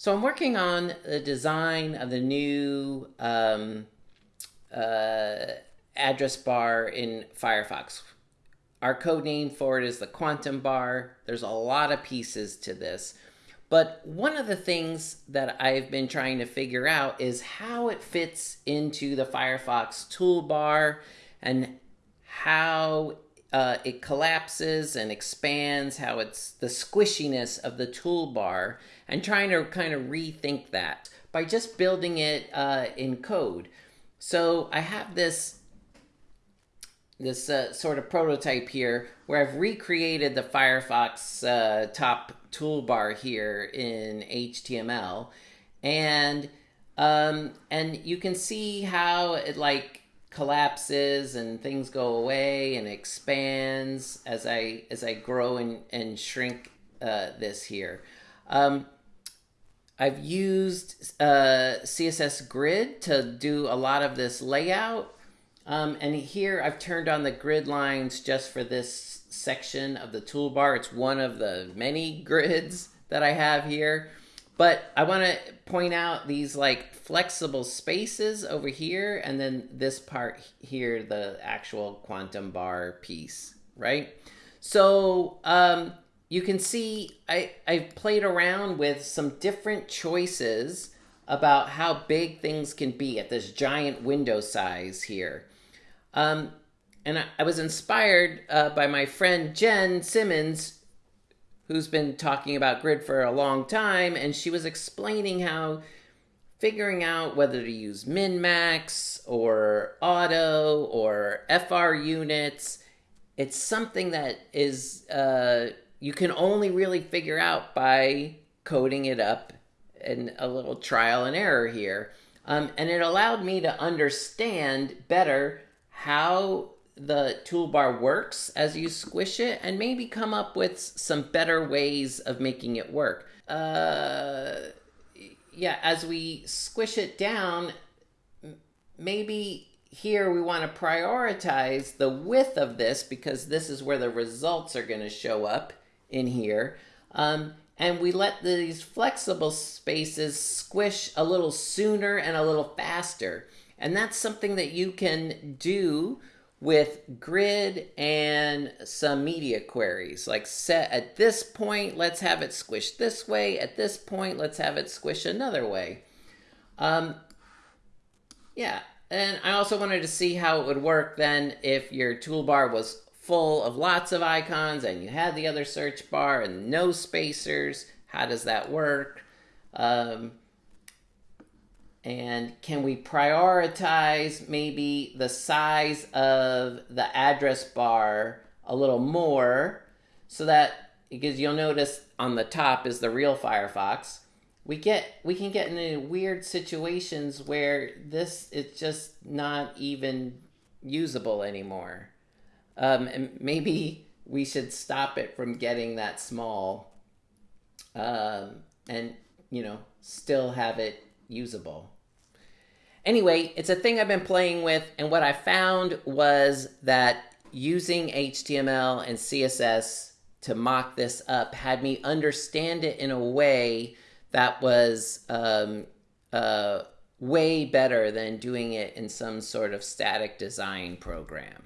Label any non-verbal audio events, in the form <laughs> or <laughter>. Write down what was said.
So I'm working on the design of the new um, uh, address bar in Firefox. Our code name for it is the quantum bar. There's a lot of pieces to this. But one of the things that I've been trying to figure out is how it fits into the Firefox toolbar and how uh, it collapses and expands, how it's the squishiness of the toolbar, and trying to kind of rethink that by just building it uh, in code. So I have this this uh, sort of prototype here where I've recreated the Firefox uh, top toolbar here in HTML, and um, and you can see how it like collapses and things go away and expands as I as I grow and, and shrink uh, this here. Um, I've used uh, CSS Grid to do a lot of this layout. Um, and here I've turned on the grid lines just for this section of the toolbar. It's one of the many <laughs> grids that I have here. But I want to point out these like flexible spaces over here and then this part here, the actual quantum bar piece, right? So um, you can see I, I've played around with some different choices about how big things can be at this giant window size here. Um, and I, I was inspired uh, by my friend Jen Simmons, who's been talking about grid for a long time, and she was explaining how figuring out whether to use min max or auto or FR units, it's something that is uh, you can only really figure out by coding it up and a little trial and error here. Um, and it allowed me to understand better how the toolbar works as you squish it and maybe come up with some better ways of making it work. Uh, yeah, as we squish it down, maybe here we want to prioritize the width of this because this is where the results are going to show up in here. Um, and we let these flexible spaces squish a little sooner and a little faster. And that's something that you can do with grid and some media queries. Like set at this point let's have it squish this way. At this point let's have it squish another way. Um, yeah and I also wanted to see how it would work then if your toolbar was full of lots of icons and you had the other search bar and no spacers. How does that work? Um, and can we prioritize maybe the size of the address bar a little more so that because you'll notice on the top is the real Firefox. We get we can get into weird situations where this is just not even usable anymore. Um, and maybe we should stop it from getting that small um, and you know still have it usable. Anyway, it's a thing I've been playing with, and what I found was that using HTML and CSS to mock this up had me understand it in a way that was um, uh, way better than doing it in some sort of static design program.